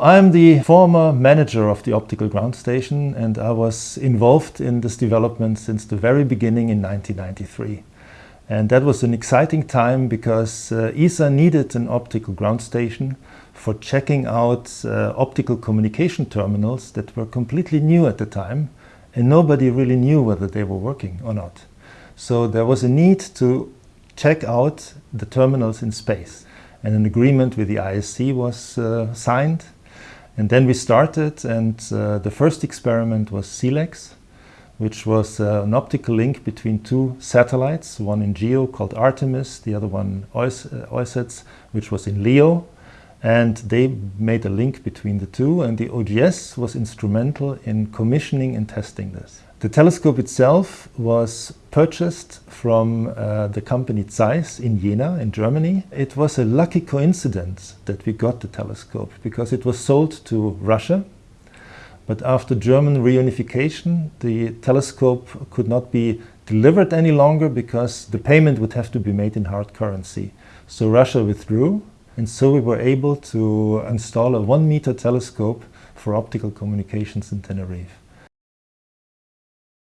I'm the former manager of the optical ground station and I was involved in this development since the very beginning in 1993. And that was an exciting time because uh, ESA needed an optical ground station for checking out uh, optical communication terminals that were completely new at the time and nobody really knew whether they were working or not. So there was a need to check out the terminals in space and an agreement with the ISC was uh, signed and then we started and uh, the first experiment was SILEX, which was uh, an optical link between two satellites, one in GEO called Artemis, the other one OICETS, which was in LEO. And they made a link between the two and the OGS was instrumental in commissioning and testing this. The telescope itself was purchased from uh, the company Zeiss in Jena in Germany. It was a lucky coincidence that we got the telescope because it was sold to Russia. But after German reunification, the telescope could not be delivered any longer because the payment would have to be made in hard currency. So Russia withdrew and so we were able to install a one meter telescope for optical communications in Tenerife.